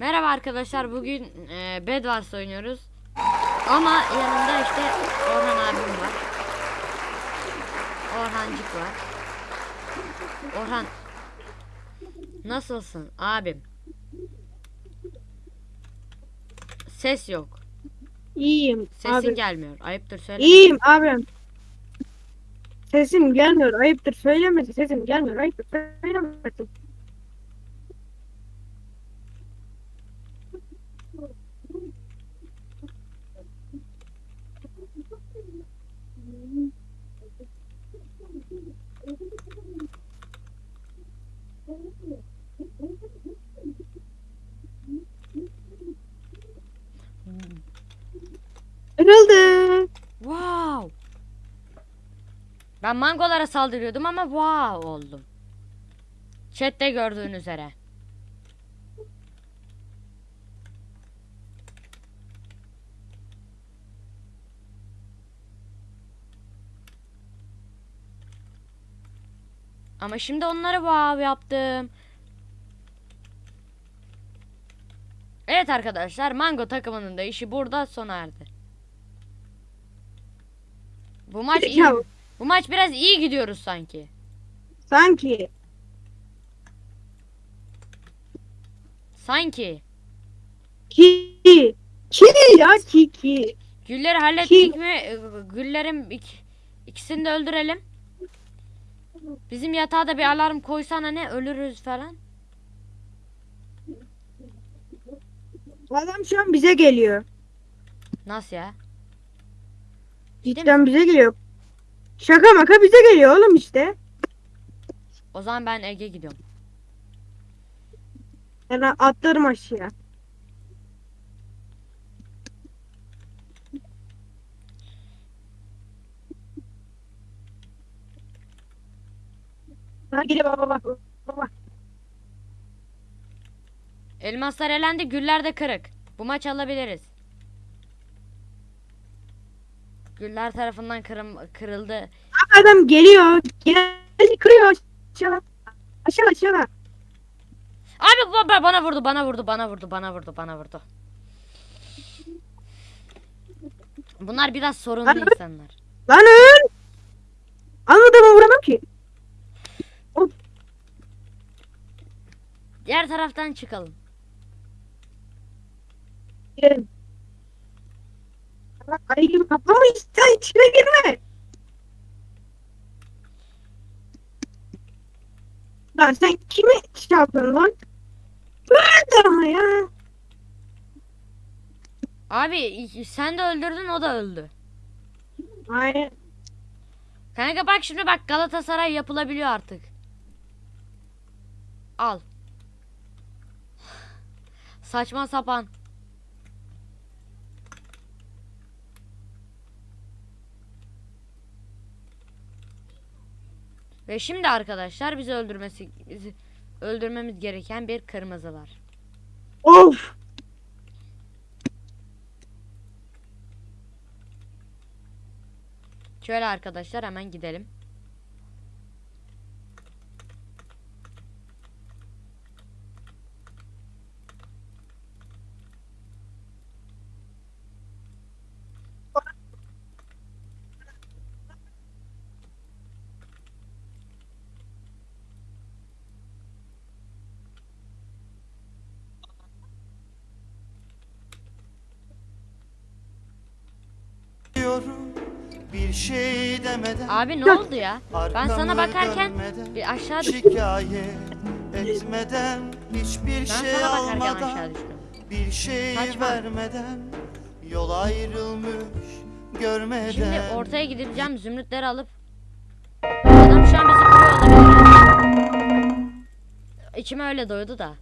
Merhaba arkadaşlar bugün e, Bedwars oynuyoruz. Ama yanımda işte Orhan abim var. Orhancık var. Orhan. Nasılsın abim? Ses yok. İyiyim Sesin abi. gelmiyor. Ayıptır söyle. İyiyim abim. Sesim gelmiyor. Ayıptır söylemesi. Sesim gelmiyor. Ayıptır söylemesi. Kırıldı. Wow. Ben mangolara saldırıyordum ama wow oldum. Chat'te gördüğün üzere. Ama şimdi onları wow yaptım. Evet arkadaşlar Mango takımının da işi burada sona erdi. Bu maç iyi. Bu maç biraz iyi gidiyoruz sanki. sanki. Sanki. Ki. Ki ya ki ki. Gülleri hallettik mi? Ee, Güllerin ik- ikisini de öldürelim. Bizim yatağa da bir alarm koysana ne ölürüz falan. Adam şu an bize geliyor. Nasıl ya? Cidden bize geliyor. Şaka maka bize geliyor oğlum işte. O zaman ben Ege gidiyorum. Ben atlarım aşağıya. Ha geliyor baba bak. Baba. Elmaslar elendi, güller de kırık. Bu maç alabiliriz. Güller tarafından kırım, kırıldı. Adam geliyor. Geldi kırıyor aşağı. Aşağı aşağı. Abi bu- bu- bana vurdu, bana vurdu, bana vurdu, bana vurdu, bana vurdu. Bunlar biraz sorunlu Abi- insanlar. Lan öl. Anladığımı vuramam ki. Diğer taraftan çıkalım. Gelin. Ayı gibi kaplama sen içine girme. Lan sen kime şey yapıyorsun lan? Öldü ama ya. Abi sen de öldürdün o da öldü. Aynen. Kanka bak şimdi bak Galatasaray yapılabiliyor artık. Al. Saçma sapan. Ve şimdi arkadaşlar bizi öldürmesi bizi öldürmemiz gereken bir kırmızı var. Of. Şöyle arkadaşlar hemen gidelim. Bir şey demeden Abi ne oldu ya? Ben sana bakarken bir aşağı düştüm. Şikayet etmeden Hiçbir Ben şey sana bakarken almadan aşağı düştüm. Bir şey Saçma. vermeden Yol ayrılmış görmeden Şimdi ortaya gideceğim zümrütleri alıp Adam şu an bizi kuruyor olabilir. İçime öyle doydu da.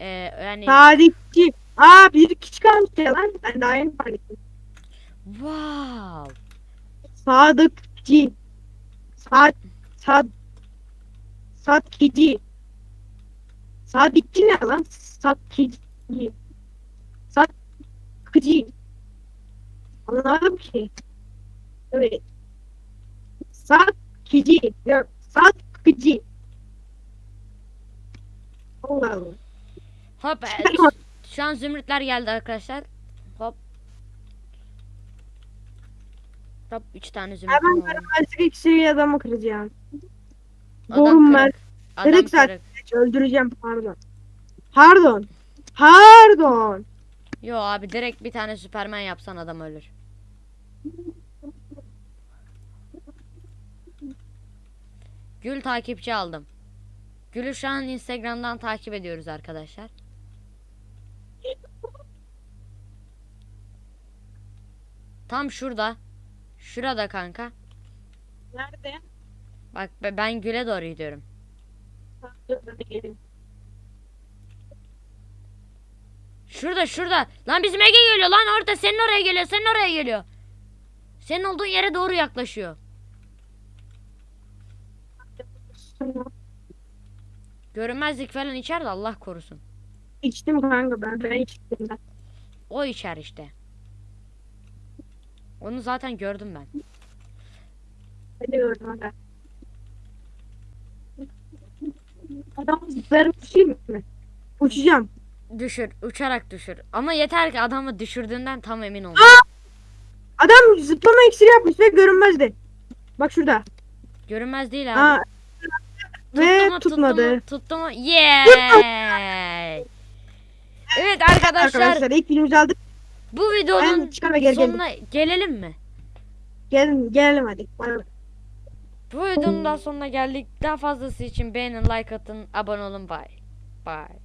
Ee, yani Tarihçi. Aa bir kişi kalmış ya lan. Ben daha yeni fark ettim. wow. Sadıkçı. Sad. Sad. Satkici. Sadıkçı ne lan? Satkici. Satkıcı. Anlamadım ki. Evet. Satkici. Yok. Satkıcı. Allah Allah. Hop. Şu an zümrütler geldi arkadaşlar. Hop. Hop 3 tane zümrüt Hemen görünmezlik iksiriyle adamı kıracağım. Doğum ben. Kırık zaten. Öldüreceğim pardon. Pardon. Pardon. Yo abi direkt bir tane süpermen yapsan adam ölür. Gül takipçi aldım. Gül'ü şu an Instagram'dan takip ediyoruz arkadaşlar. Tam şurada. Şurada kanka. Nerede? Bak be- ben Gül'e doğru gidiyorum. Şurada şurada. Lan bizim Ege geliyor lan orada senin oraya geliyor senin oraya geliyor. Senin olduğun yere doğru yaklaşıyor. Görünmezlik falan içer de Allah korusun. İçtim kanka ben. Ben içtim ben. O içer işte. Onu zaten gördüm ben. Gördüm hadi. Adam zıplarım uçayım mı? Uçacağım. Düşür, uçarak düşür. Ama yeter ki adamı düşürdüğünden tam emin ol. Adam zıplama iksiri yapmış ve görünmezdi. Bak şurada. Görünmez değil abi. Aa, ve Tuttu mu, tutmadı. Tuttu mu? Tuttu mu? Yay! Evet arkadaşlar, Arkadaşlar ilk filmimizi aldık. Bu videonun çıkar ve geri gelin. sonuna gelelim mi? Gelin, gelelim hadi. Bu videonun da sonuna geldik. Daha fazlası için beğenin, like atın, abone olun. Bye. Bye.